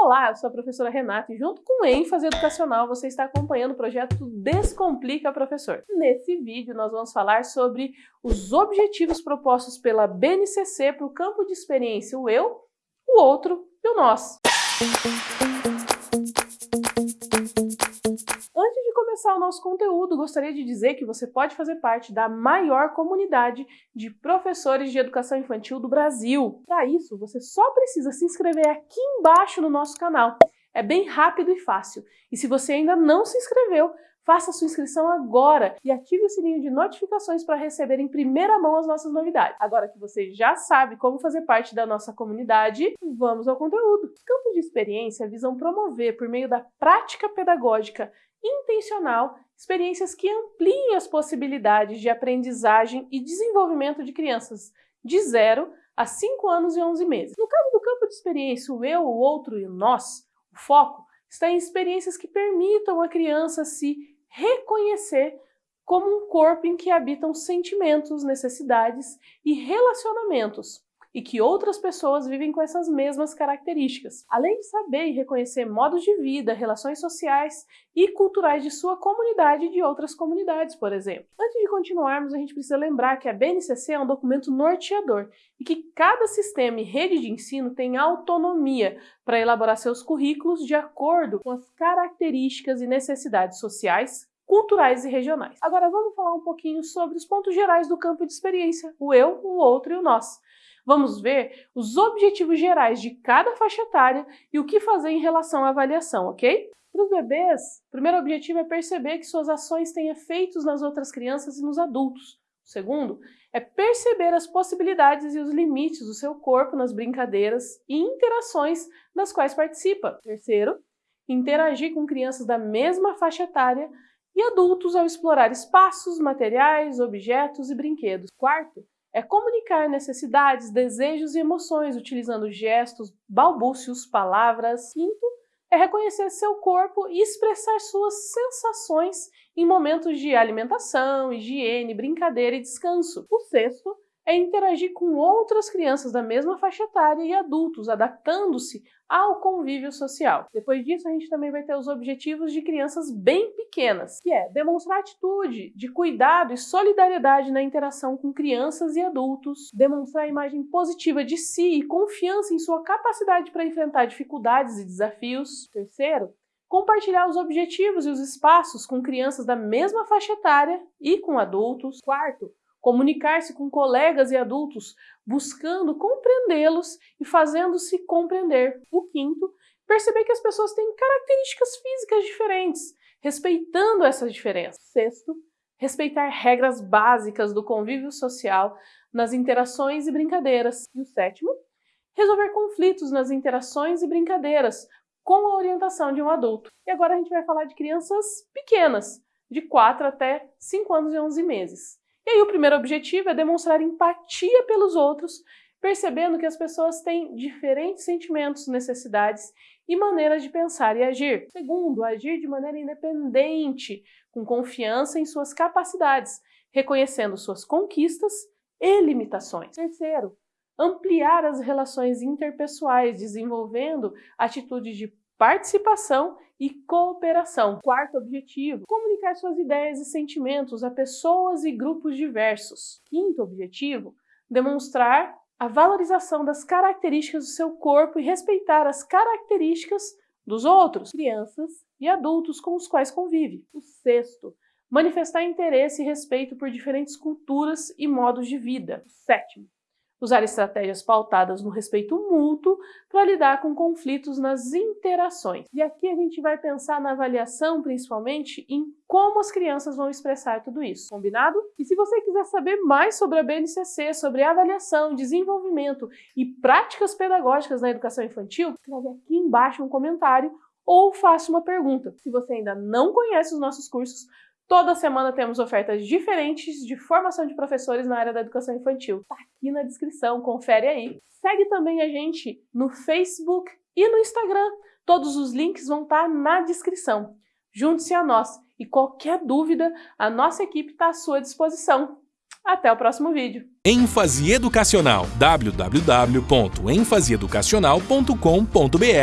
Olá, eu sou a professora Renata e junto com ênfase educacional você está acompanhando o projeto Descomplica Professor. Nesse vídeo nós vamos falar sobre os objetivos propostos pela BNCC para o campo de experiência o eu, o outro e o nós. Começar o nosso conteúdo, gostaria de dizer que você pode fazer parte da maior comunidade de professores de educação infantil do Brasil. Para isso, você só precisa se inscrever aqui embaixo no nosso canal. É bem rápido e fácil. E se você ainda não se inscreveu, faça sua inscrição agora e ative o sininho de notificações para receber em primeira mão as nossas novidades. Agora que você já sabe como fazer parte da nossa comunidade, vamos ao conteúdo. Os campos de experiência visam promover, por meio da prática pedagógica intencional, experiências que ampliem as possibilidades de aprendizagem e desenvolvimento de crianças de 0 a 5 anos e 11 meses. No caso do campo de experiência o eu, o outro e o nós, o foco está em experiências que permitam a criança se reconhecer como um corpo em que habitam sentimentos, necessidades e relacionamentos, e que outras pessoas vivem com essas mesmas características, além de saber e reconhecer modos de vida, relações sociais e culturais de sua comunidade e de outras comunidades, por exemplo. Antes de continuarmos, a gente precisa lembrar que a BNCC é um documento norteador e que cada sistema e rede de ensino tem autonomia para elaborar seus currículos de acordo com as características e necessidades sociais, culturais e regionais. Agora vamos falar um pouquinho sobre os pontos gerais do campo de experiência, o eu, o outro e o nós. Vamos ver os objetivos gerais de cada faixa etária e o que fazer em relação à avaliação, ok? Para os bebês, o primeiro objetivo é perceber que suas ações têm efeitos nas outras crianças e nos adultos. O segundo é perceber as possibilidades e os limites do seu corpo nas brincadeiras e interações das quais participa. Terceiro, interagir com crianças da mesma faixa etária e adultos ao explorar espaços, materiais, objetos e brinquedos. Quarto, é comunicar necessidades, desejos e emoções utilizando gestos, balbúcios, palavras. Quinto, é reconhecer seu corpo e expressar suas sensações em momentos de alimentação, higiene, brincadeira e descanso. O sexto é interagir com outras crianças da mesma faixa etária e adultos, adaptando-se ao convívio social. Depois disso, a gente também vai ter os objetivos de crianças bem pequenas, que é demonstrar atitude de cuidado e solidariedade na interação com crianças e adultos, demonstrar a imagem positiva de si e confiança em sua capacidade para enfrentar dificuldades e desafios. Terceiro, compartilhar os objetivos e os espaços com crianças da mesma faixa etária e com adultos. Quarto, comunicar-se com colegas e adultos, buscando compreendê-los e fazendo-se compreender. O quinto, perceber que as pessoas têm características físicas diferentes, respeitando essas diferenças. Sexto, respeitar regras básicas do convívio social nas interações e brincadeiras. E o sétimo, resolver conflitos nas interações e brincadeiras com a orientação de um adulto. E agora a gente vai falar de crianças pequenas, de 4 até 5 anos e 11 meses. E aí o primeiro objetivo é demonstrar empatia pelos outros, percebendo que as pessoas têm diferentes sentimentos, necessidades e maneiras de pensar e agir. Segundo, agir de maneira independente, com confiança em suas capacidades, reconhecendo suas conquistas e limitações. Terceiro, ampliar as relações interpessoais, desenvolvendo atitudes de participação e cooperação. Quarto objetivo, comunicar suas ideias e sentimentos a pessoas e grupos diversos. Quinto objetivo, demonstrar a valorização das características do seu corpo e respeitar as características dos outros, crianças e adultos com os quais convive. O sexto, manifestar interesse e respeito por diferentes culturas e modos de vida. O sétimo, usar estratégias pautadas no respeito mútuo para lidar com conflitos nas interações. E aqui a gente vai pensar na avaliação, principalmente, em como as crianças vão expressar tudo isso, combinado? E se você quiser saber mais sobre a BNCC, sobre avaliação, desenvolvimento e práticas pedagógicas na educação infantil, escreve aqui embaixo um comentário ou faça uma pergunta. Se você ainda não conhece os nossos cursos, Toda semana temos ofertas diferentes de formação de professores na área da educação infantil. Tá aqui na descrição, confere aí. Segue também a gente no Facebook e no Instagram. Todos os links vão estar tá na descrição. Junte-se a nós e qualquer dúvida, a nossa equipe está à sua disposição. Até o próximo vídeo. ênfase educacional www.enfaseeducacional.com.br